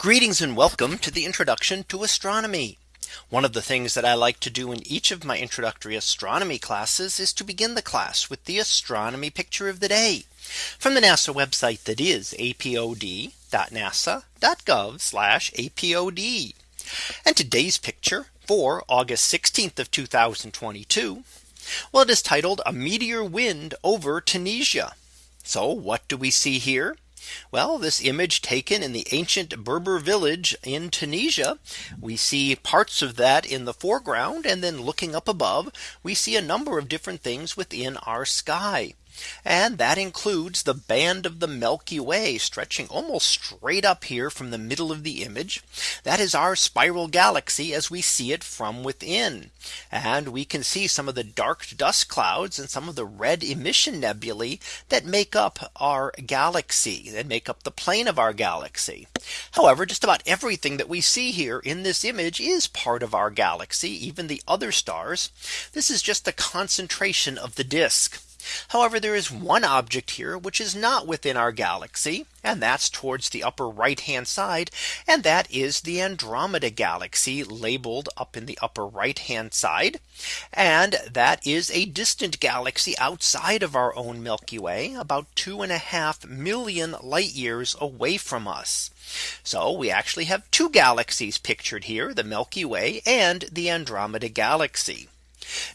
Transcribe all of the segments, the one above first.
Greetings and welcome to the introduction to astronomy. One of the things that I like to do in each of my introductory astronomy classes is to begin the class with the astronomy picture of the day from the NASA website that is apod.nasa.gov apod. And today's picture for August 16th of 2022. Well, it is titled a meteor wind over Tunisia. So what do we see here? Well, this image taken in the ancient Berber village in Tunisia. We see parts of that in the foreground. And then looking up above, we see a number of different things within our sky. And that includes the band of the Milky Way stretching almost straight up here from the middle of the image. That is our spiral galaxy as we see it from within. And we can see some of the dark dust clouds and some of the red emission nebulae that make up our galaxy that make up the plane of our galaxy. However, just about everything that we see here in this image is part of our galaxy, even the other stars. This is just the concentration of the disk. However, there is one object here which is not within our galaxy. And that's towards the upper right hand side. And that is the Andromeda galaxy labeled up in the upper right hand side. And that is a distant galaxy outside of our own Milky Way about two and a half million light years away from us. So we actually have two galaxies pictured here, the Milky Way and the Andromeda galaxy.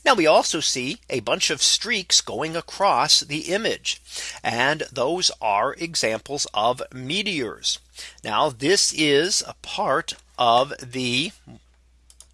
Now we also see a bunch of streaks going across the image. And those are examples of meteors. Now this is a part of the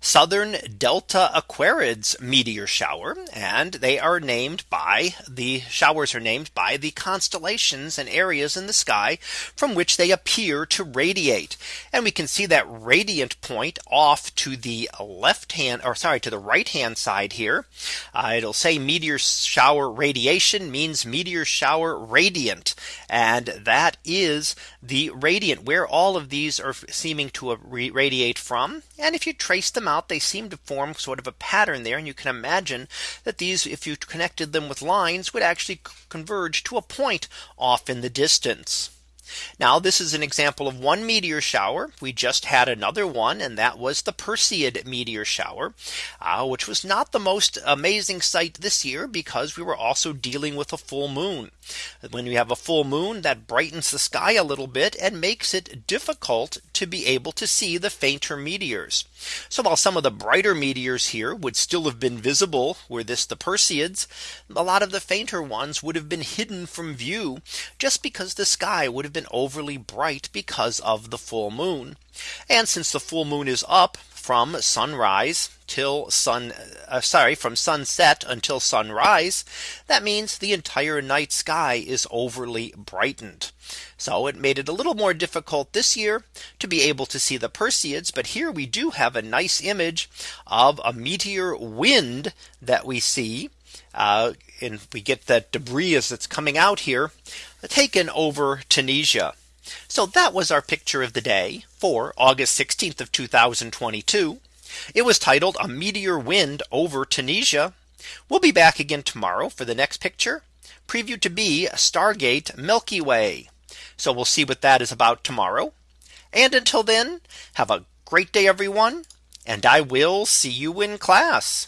Southern Delta Aquarids meteor shower and they are named by the showers are named by the constellations and areas in the sky from which they appear to radiate. And we can see that radiant point off to the left hand or sorry to the right hand side here. Uh, it'll say meteor shower radiation means meteor shower radiant. And that is the radiant where all of these are seeming to radiate from. And if you trace them out, they seem to form sort of a pattern there. And you can imagine that these, if you connected them with lines, would actually converge to a point off in the distance. Now this is an example of one meteor shower. We just had another one and that was the Perseid meteor shower, uh, which was not the most amazing sight this year because we were also dealing with a full moon. When you have a full moon that brightens the sky a little bit and makes it difficult to be able to see the fainter meteors. So while some of the brighter meteors here would still have been visible were this the Perseids, a lot of the fainter ones would have been hidden from view just because the sky would have been overly bright because of the full moon. And since the full moon is up from sunrise till sun uh, sorry from sunset until sunrise that means the entire night sky is overly brightened so it made it a little more difficult this year to be able to see the Perseids but here we do have a nice image of a meteor wind that we see uh, and we get that debris as it's coming out here taken over Tunisia. So that was our picture of the day for August 16th of 2022. It was titled a meteor wind over Tunisia. We'll be back again tomorrow for the next picture preview to be Stargate Milky Way. So we'll see what that is about tomorrow. And until then, have a great day, everyone. And I will see you in class.